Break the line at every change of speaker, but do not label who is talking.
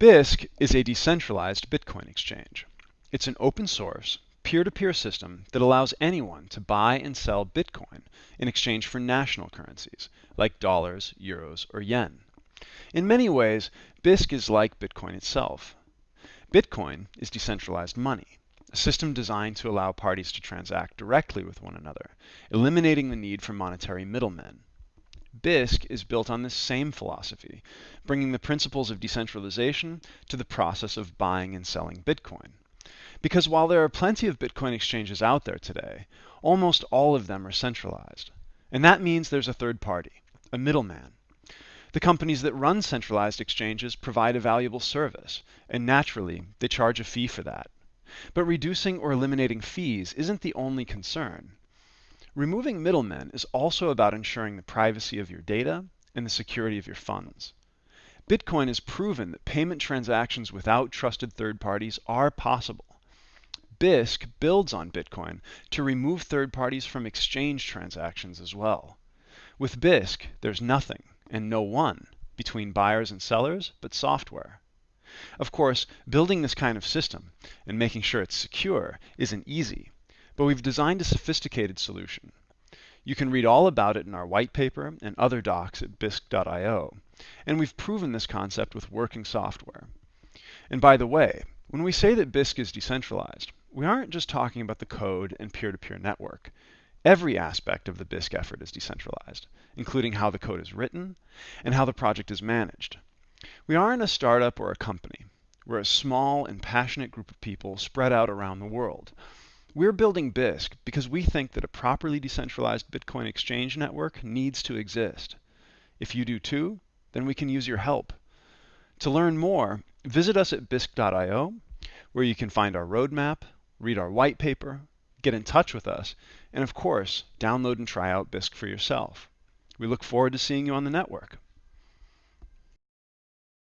Bisq is a decentralized Bitcoin exchange. It's an open source, peer-to-peer system that allows anyone to buy and sell Bitcoin in exchange for national currencies, like dollars, euros, or yen. In many ways, Bisq is like Bitcoin itself. Bitcoin is decentralized money, a system designed to allow parties to transact directly with one another, eliminating the need for monetary middlemen. Bisq is built on this same philosophy, bringing the principles of decentralization to the process of buying and selling Bitcoin. Because while there are plenty of Bitcoin exchanges out there today, almost all of them are centralized. And that means there's a third party, a middleman. The companies that run centralized exchanges provide a valuable service, and naturally, they charge a fee for that. But reducing or eliminating fees isn't the only concern. Removing middlemen is also about ensuring the privacy of your data and the security of your funds. Bitcoin has proven that payment transactions without trusted third parties are possible. Bisq builds on Bitcoin to remove third parties from exchange transactions as well. With Bisq, there's nothing and no one between buyers and sellers but software. Of course, building this kind of system and making sure it's secure isn't easy, but we've designed a sophisticated solution. You can read all about it in our white paper and other docs at bisq.io, and we've proven this concept with working software. And by the way, when we say that Bisq is decentralized, we aren't just talking about the code and peer-to-peer -peer network. Every aspect of the Bisq effort is decentralized, including how the code is written and how the project is managed. We aren't a startup or a company. We're a small and passionate group of people spread out around the world we're building Bisq because we think that a properly decentralized Bitcoin exchange network needs to exist. If you do too, then we can use your help. To learn more, visit us at bisq.io, where you can find our roadmap, read our white paper, get in touch with us, and of course, download and try out Bisq for yourself. We look forward to seeing you on the network.